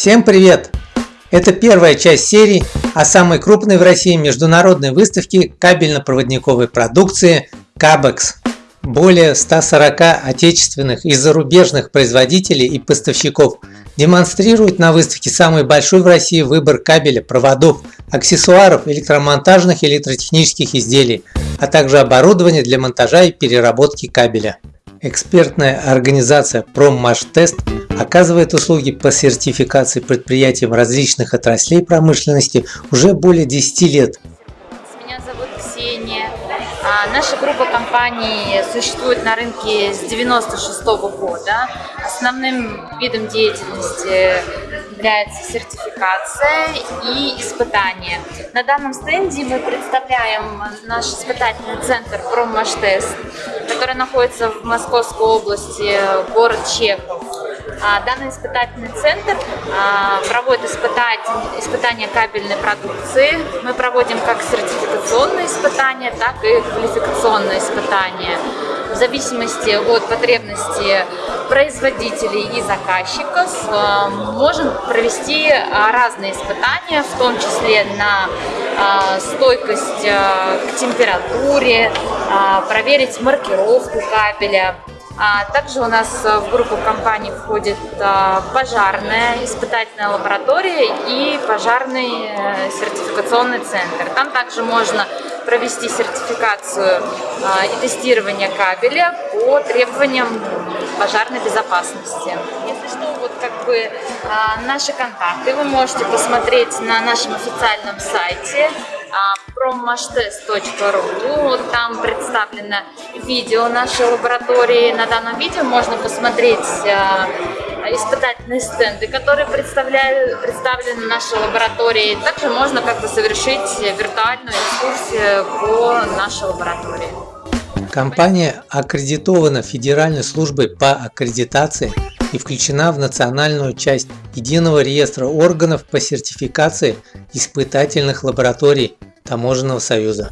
Всем привет! Это первая часть серии о самой крупной в России международной выставке кабельно-проводниковой продукции CABEX. Более 140 отечественных и зарубежных производителей и поставщиков демонстрируют на выставке самый большой в России выбор кабеля, проводов, аксессуаров, электромонтажных и электротехнических изделий, а также оборудования для монтажа и переработки кабеля. Экспертная организация Проммаштест оказывает услуги по сертификации предприятиям различных отраслей промышленности уже более 10 лет. Меня зовут Ксения. А, наша группа компаний существует на рынке с 96 -го года. Основным видом деятельности является сертификация и испытание. На данном стенде мы представляем наш испытательный центр «Проммаштест», который находится в Московской области, город Чехов. А, данный испытательный центр а, проводит испытания кабельной продукции. Мы проводим как сертификационные испытания, так и квалификационные испытания. В зависимости от потребностей производителей и заказчиков а, можем провести разные испытания, в том числе на стойкость к температуре, проверить маркировку кабеля, а также у нас э, в группу компаний входит пожарная испытательная лаборатория и пожарный э, сертификационный центр. Там также можно провести сертификацию и тестирование кабеля по требованиям пожарной безопасности. Если что, вот как бы наши контакты вы можете посмотреть на нашем официальном сайте promashtest.ru. Вот там представлено видео нашей лаборатории. На данном видео можно посмотреть э, испытательные стенды, которые представлены нашей лаборатории. Также можно как бы совершить виртуальную экскурсию по нашей лаборатории. Компания аккредитована Федеральной службой по аккредитации и включена в национальную часть Единого реестра органов по сертификации испытательных лабораторий Таможенного союза.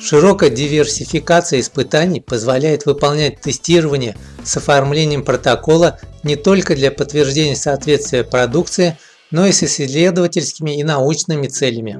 Широкая диверсификация испытаний позволяет выполнять тестирование с оформлением протокола не только для подтверждения соответствия продукции, но и с исследовательскими и научными целями.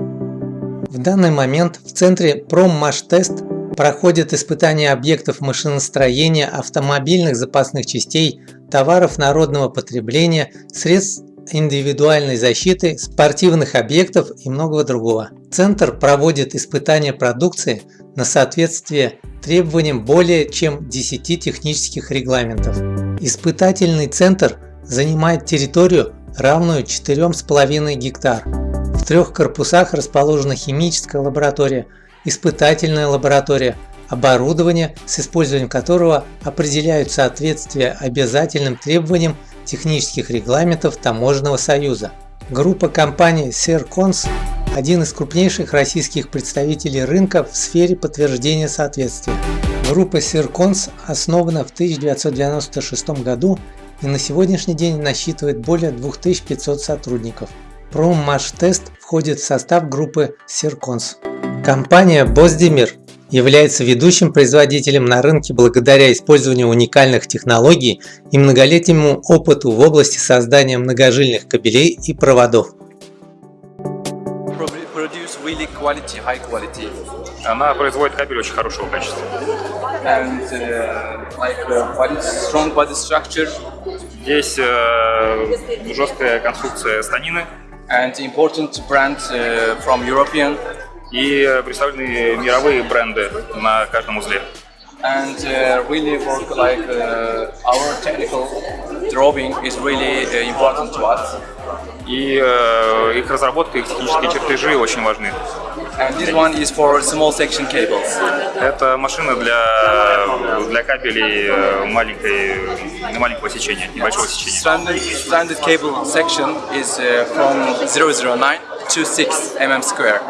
В данный момент в центре Проммаштест проходят испытания объектов машиностроения, автомобильных запасных частей, товаров народного потребления, средств индивидуальной защиты, спортивных объектов и многого другого. Центр проводит испытания продукции на соответствие требованиям более чем 10 технических регламентов. Испытательный центр занимает территорию, равную 4,5 гектар. В трех корпусах расположена химическая лаборатория, испытательная лаборатория, оборудование, с использованием которого определяют соответствие обязательным требованиям технических регламентов Таможенного союза. Группа компаний Sercons – один из крупнейших российских представителей рынка в сфере подтверждения соответствия. Группа Sercons основана в 1996 году и на сегодняшний день насчитывает более 2500 сотрудников. Проммаштест входит в состав группы Sercons. Компания Боздемир является ведущим производителем на рынке благодаря использованию уникальных технологий и многолетнему опыту в области создания многожильных кабелей и проводов. Она производит кабель очень хорошего качества. And, uh, like, uh, strong body structure. Здесь uh, жесткая конструкция станины. And important brand uh, from European и представлены мировые бренды на каждом узле. And uh, really work like uh, our technical drawing is really uh, important to us. И uh, их разработка, их технические чертежи очень важны. And this one is for small section cables. Это машина для для кабелей э, маленькой маленького сечения, небольшого сечения. Standard, standard cable section is uh, from 009 to 6 mm square.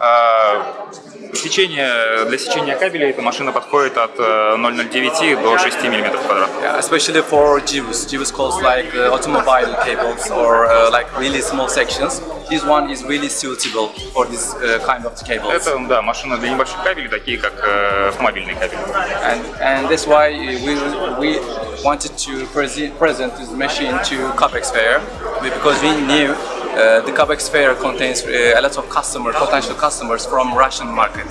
А, сечение, для сечения кабелей эта машина подходит от 0,09 э, до 6 мм квадратных. Especially for GIVs. GIVs calls like uh, automobile cables or uh, like really small sections. This one is really suitable for this uh, kind of cables. Это, да, машина для небольших кабелей, такие как э, автомобильные кабели. And, and that's why we, we wanted to present, present this machine to Capex Fair because we knew uh, the Capex Fair contains uh, a lot of customers, potential customers from Russian market.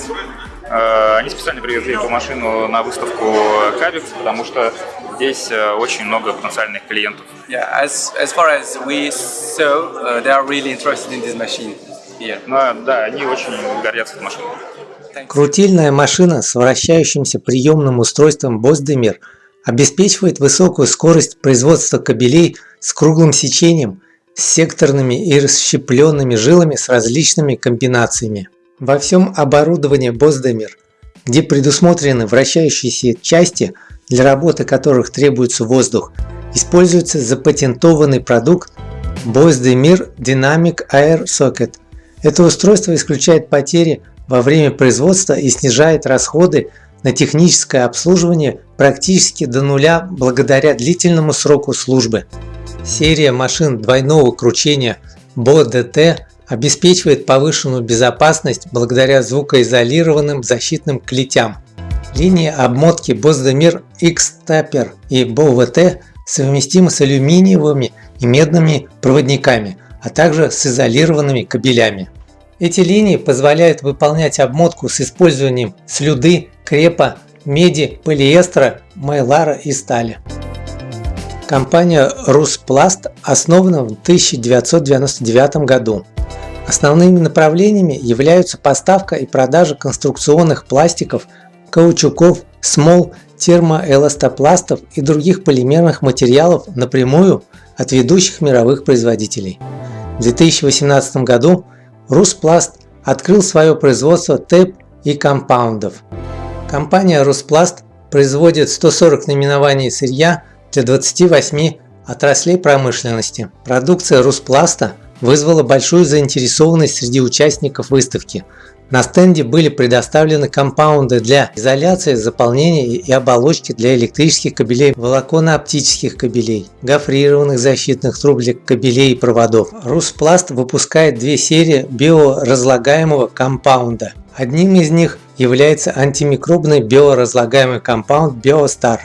Э, Они специально привезли эту машину на выставку Кабекс, потому что здесь э, очень много потенциальных клиентов. Yeah, as, as far as we saw, uh, they are really interested in this machine here. Но да, они очень гордятся этой машиной. Крутильная машина с вращающимся приемным устройством Боздемир обеспечивает высокую скорость производства кабелей с круглым сечением, с секторными и расщепленными жилами с различными комбинациями. Во всем оборудовании Боздемир, где предусмотрены вращающиеся части, для работы которых требуется воздух, используется запатентованный продукт Боздемир Dynamic Air Socket. Это устройство исключает потери во время производства и снижает расходы на техническое обслуживание практически до нуля благодаря длительному сроку службы. Серия машин двойного кручения BO-DT обеспечивает повышенную безопасность благодаря звукоизолированным защитным клетям. Линии обмотки Боздемир X-Tapper и BOVT совместимы с алюминиевыми и медными проводниками, а также с изолированными кабелями. Эти линии позволяют выполнять обмотку с использованием слюды, крепа, меди, полиэстера, майлара и стали. Компания Руспласт основана в 1999 году. Основными направлениями являются поставка и продажа конструкционных пластиков, каучуков, смол, термоэластопластов и других полимерных материалов напрямую от ведущих мировых производителей. В 2018 году Руспласт открыл свое производство ТЭП и компаундов. Компания Руспласт производит 140 наименований сырья для 28 отраслей промышленности. Продукция Руспласта вызвала большую заинтересованность среди участников выставки. На стенде были предоставлены компаунды для изоляции, заполнения и оболочки для электрических кабелей, волоконно-оптических кабелей, гофрированных защитных труб для кабелей и проводов. Руспласт выпускает две серии биоразлагаемого компаунда. Одним из них является антимикробный биоразлагаемый компаунд BioStar.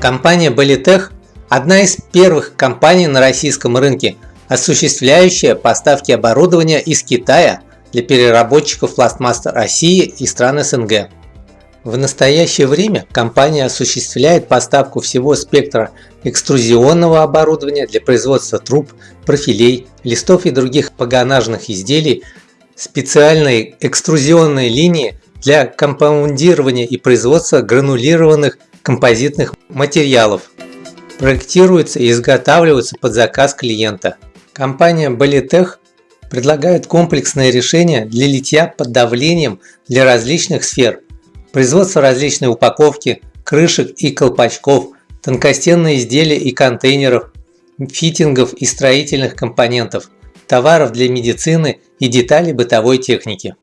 Компания Belitech – одна из первых компаний на российском рынке, осуществляющая поставки оборудования из Китая для переработчиков пластмасс России и стран СНГ. В настоящее время компания осуществляет поставку всего спектра экструзионного оборудования для производства труб, профилей, листов и других погонажных изделий, специальной экструзионной линии для компаундирования и производства гранулированных композитных материалов. Проектируется и изготавливается под заказ клиента. Компания Bolitech предлагает комплексное решение для литья под давлением для различных сфер, производство различной упаковки, крышек и колпачков, тонкостенные изделия и контейнеров, фитингов и строительных компонентов, товаров для медицины и деталей бытовой техники.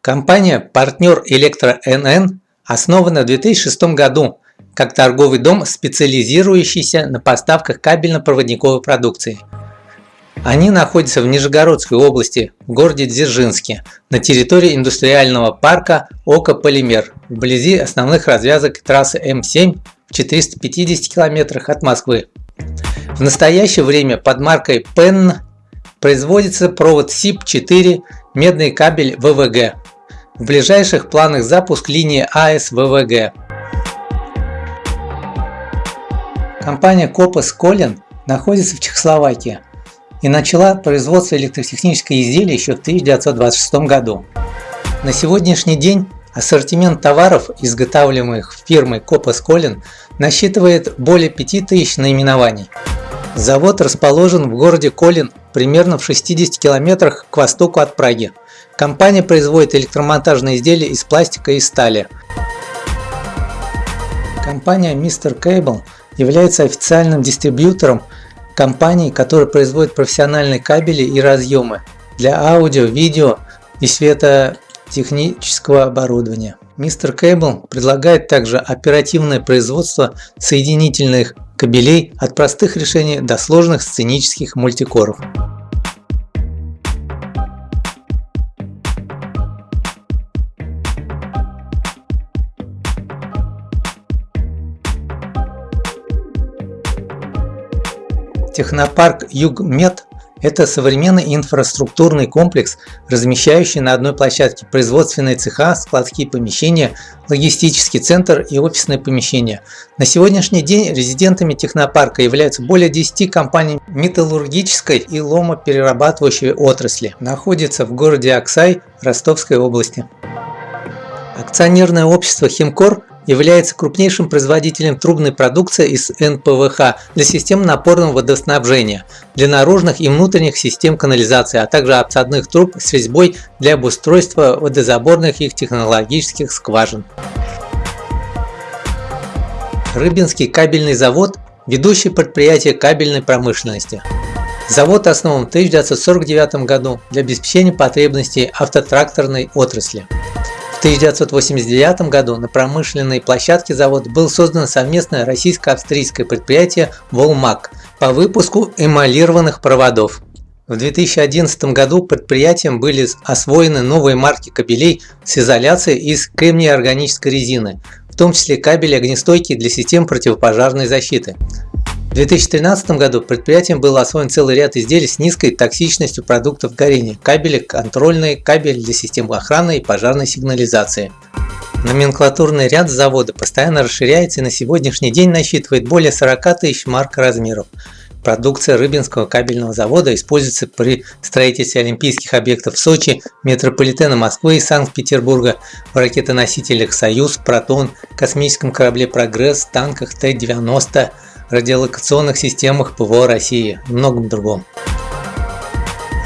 Компания «Партнер Электро НН» основана в 2006 году как торговый дом, специализирующийся на поставках кабельно-проводниковой продукции. Они находятся в Нижегородской области, в городе Дзержинске, на территории индустриального парка Ока Полимер, вблизи основных развязок трассы М7 в 450 километрах от Москвы. В настоящее время под маркой PEN производится провод СИП-4, медный кабель ВВГ. В ближайших планах запуск линии АС ВВГ. Компания Копас Колин находится в Чехословакии и начала производство электротехнического изделия еще в 1926 году. На сегодняшний день ассортимент товаров, изготавливаемых фирмой Копас Колин, насчитывает более 5000 наименований. Завод расположен в городе Колин, примерно в 60 километрах к востоку от Праги. Компания производит электромонтажные изделия из пластика и стали. Компания Mr. Cable является официальным дистрибьютором компаний, которые производят профессиональные кабели и разъемы для аудио, видео и технического оборудования. Мистер Кейбл предлагает также оперативное производство соединительных кабелей от простых решений до сложных сценических мультикоров. Технопарк Югмед это современный инфраструктурный комплекс, размещающий на одной площадке производственные цеха, складские помещения, логистический центр и офисные помещения. На сегодняшний день резидентами технопарка являются более 10 компаний металлургической и ломоперерабатывающей отрасли. Находится в городе Аксай Ростовской области. Акционерное общество «Химкор» является крупнейшим производителем трубной продукции из НПВХ для систем напорного водоснабжения, для наружных и внутренних систем канализации, а также обсадных труб с резьбой для обустройства водозаборных их технологических скважин. Рыбинский кабельный завод – ведущее предприятие кабельной промышленности. Завод основан в 1949 году для обеспечения потребностей автотракторной отрасли. В 1989 году на промышленной площадке завода было создано совместное российско-австрийское предприятие «Волмак» по выпуску эмалированных проводов. В 2011 году предприятием были освоены новые марки кабелей с изоляцией из кремния-органической резины, в том числе кабели огнестойкие для систем противопожарной защиты. В 2013 году предприятием был освоен целый ряд изделий с низкой токсичностью продуктов горения, кабели контрольные, кабель для систем охраны и пожарной сигнализации. Номенклатурный ряд завода постоянно расширяется и на сегодняшний день насчитывает более 40 тысяч марк размеров. Продукция Рыбинского кабельного завода используется при строительстве олимпийских объектов в Сочи, метрополитена Москвы и Санкт-Петербурга, в ракетоносителях «Союз», «Протон», космическом корабле «Прогресс», танках Т-90, радиолокационных системах ПВО России и многом другом.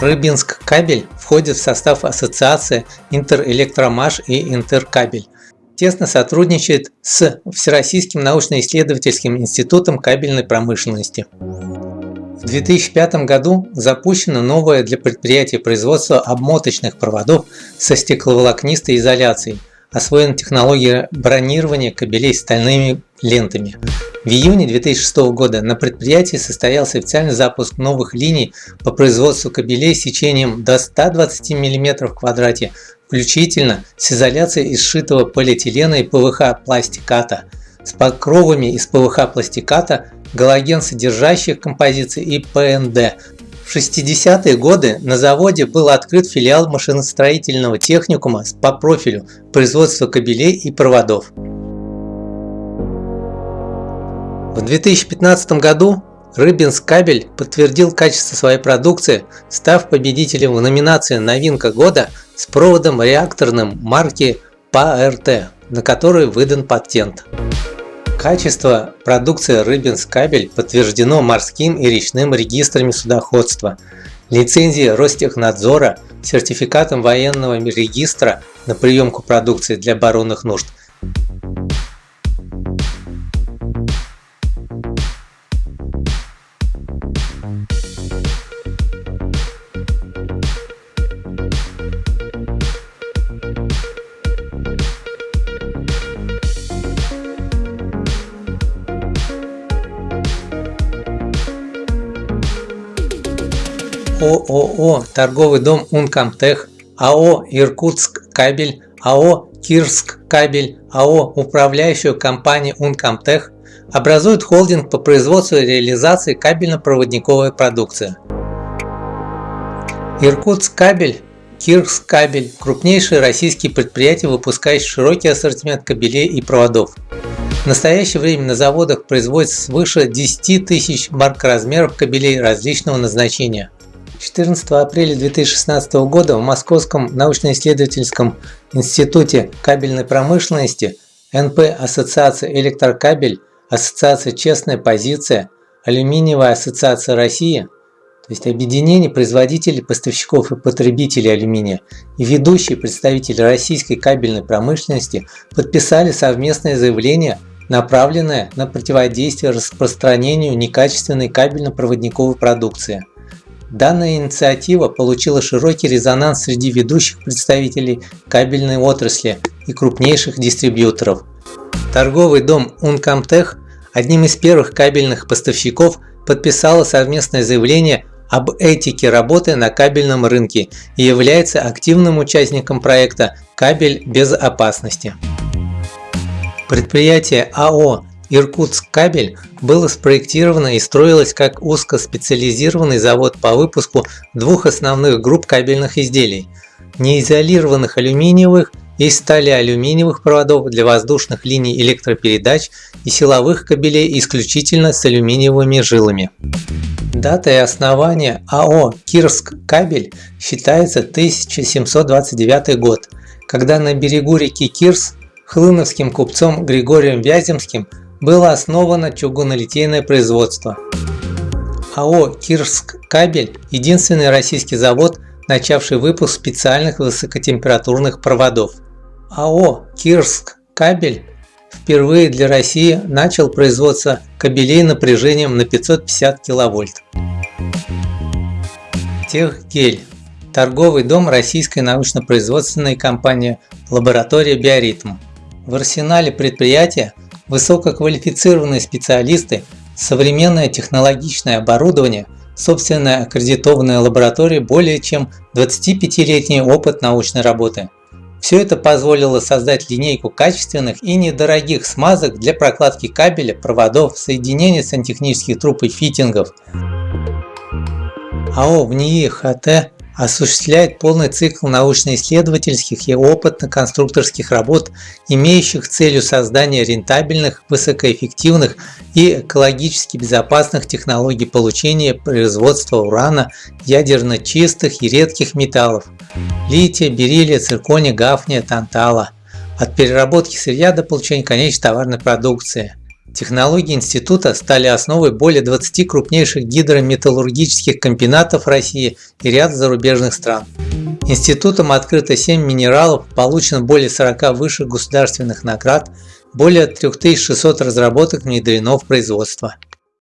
Рыбинск кабель входит в состав ассоциации Интерэлектромаш и Интеркабель. Тесно сотрудничает с Всероссийским научно-исследовательским институтом кабельной промышленности. В 2005 году запущено новое для предприятия производство обмоточных проводов со стекловолокнистой изоляцией. Освоена технология бронирования кабелей стальными лентами. В июне 2006 года на предприятии состоялся официальный запуск новых линий по производству кабелей с сечением до 120 мм в квадрате, включительно с изоляцией из сшитого полиэтилена и ПВХ пластиката, с покровами из ПВХ пластиката, галоген содержащих композиций и ПНД. В 60-е годы на заводе был открыт филиал машиностроительного техникума по профилю производства кабелей и проводов. В 2015 году Рыбинск кабель подтвердил качество своей продукции, став победителем в номинации «Новинка года» с проводом реакторным марки ПАРТ, на который выдан патент. Качество продукции Рыбинск кабель подтверждено морским и речным регистрами судоходства, лицензией Ростехнадзора, сертификатом военного регистра на приемку продукции для оборонных нужд – ООО «Торговый дом Ункомтех», АО «Иркутск кабель», АО «Кирск кабель», АО «Управляющую компанию Ункомтех» образуют холдинг по производству и реализации кабельно-проводниковой продукции. Иркутск кабель Кирск кабель – крупнейшие российские предприятия, выпускающие широкий ассортимент кабелей и проводов. В настоящее время на заводах производится свыше 10 тысяч марк размеров кабелей различного назначения. 14 апреля 2016 года в Московском научно-исследовательском институте кабельной промышленности НП Ассоциация Электрокабель, Ассоциация Честная позиция, Алюминиевая ассоциация России, то есть объединение производителей, поставщиков и потребителей алюминия и ведущие представители российской кабельной промышленности подписали совместное заявление, направленное на противодействие распространению некачественной кабельно-проводниковой продукции. Данная инициатива получила широкий резонанс среди ведущих представителей кабельной отрасли и крупнейших дистрибьюторов. Торговый дом Uncomtech, одним из первых кабельных поставщиков, подписала совместное заявление об этике работы на кабельном рынке и является активным участником проекта «Кабель без опасности». Предприятие АО Иркутск кабель было спроектировано и строилось как узкоспециализированный завод по выпуску двух основных групп кабельных изделий – неизолированных алюминиевых и стали алюминиевых проводов для воздушных линий электропередач и силовых кабелей исключительно с алюминиевыми жилами. Датой основания АО «Кирск кабель» считается 1729 год, когда на берегу реки Кирс хлыновским купцом Григорием Вяземским было основано чугунолитейное производство. АО «Кирск кабель» – единственный российский завод, начавший выпуск специальных высокотемпературных проводов. АО «Кирск кабель» впервые для России начал производство кабелей напряжением на 550 киловольт. Техгель – торговый дом российской научно-производственной компании «Лаборатория Биоритм». В арсенале предприятия высококвалифицированные специалисты, современное технологичное оборудование, собственная аккредитованная лаборатория, более чем 25-летний опыт научной работы – все это позволило создать линейку качественных и недорогих смазок для прокладки кабеля, проводов, соединений сантехнических труб и фитингов. АО ВНИИ ХТ осуществляет полный цикл научно-исследовательских и опытно-конструкторских работ, имеющих целью создания рентабельных, высокоэффективных и экологически безопасных технологий получения производства урана, ядерно чистых и редких металлов – лития, бериллия, циркония, гафния, тантала – от переработки сырья до получения конечной товарной продукции – Технологии института стали основой более 20 крупнейших гидрометаллургических комбинатов России и ряд зарубежных стран. Институтом открыто 7 минералов, получено более 40 высших государственных наград, более 3600 разработок внедрено в производство.